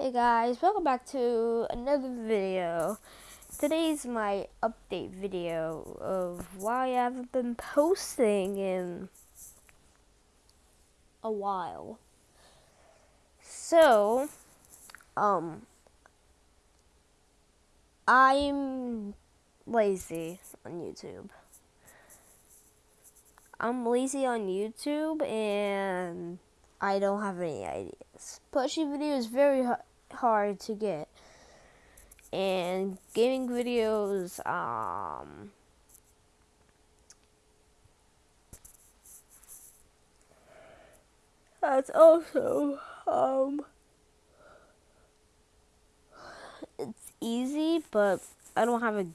Hey guys, welcome back to another video. Today's my update video of why I haven't been posting in a while. So, um, I'm lazy on YouTube. I'm lazy on YouTube and I don't have any ideas. Plushie video is very hard to get. And gaming videos, um, that's also, um, it's easy, but I don't have a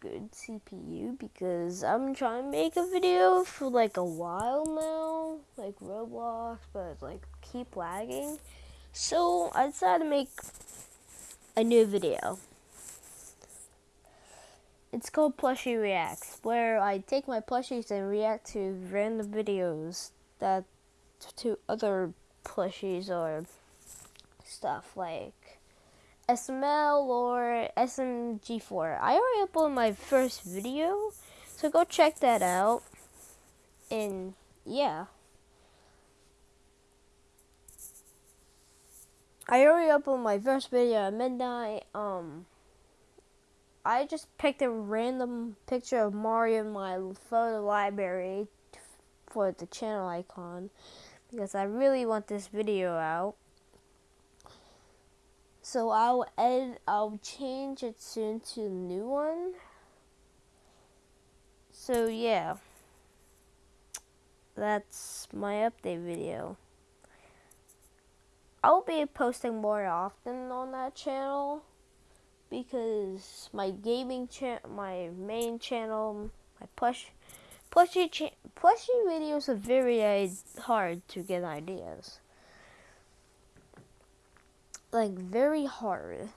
good CPU because I'm trying to make a video for like a while now, like Roblox, but like keep lagging. So I decided to make a new video. It's called Plushie Reacts, where I take my plushies and react to random videos that to other plushies or stuff like SML or SMG4. I already uploaded my first video, so go check that out. And yeah. I already uploaded my first video at midnight. Um, I just picked a random picture of Mario in my photo library for the channel icon because I really want this video out. So I'll edit, I'll change it soon to a new one. So yeah, that's my update video. I'll be posting more often on that channel because my gaming channel, my main channel, my plush, plushie, cha plushie videos are very uh, hard to get ideas like very hard.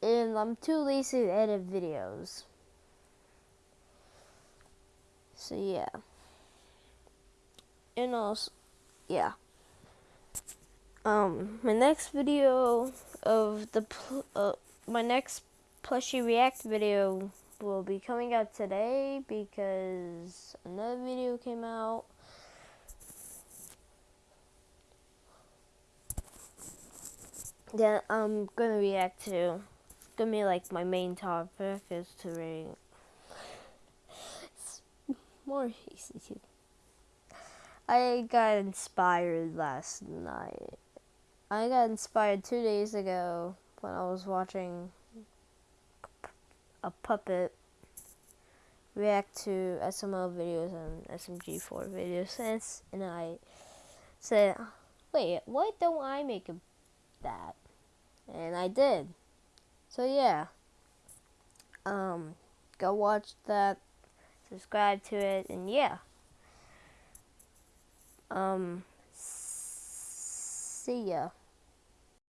And I'm too lazy to edit videos. So yeah. And also, yeah. Um, my next video of the, uh, my next plushie react video will be coming out today because another video came out that I'm gonna react to. It's gonna be like my main topic is to read. It's more easy to. I got inspired last night. I got inspired two days ago when I was watching a puppet react to SML videos and SMG4 videos, and I said, "Wait, why don't I make a that. And I did. So yeah. Um go watch that, subscribe to it and yeah. Um see ya.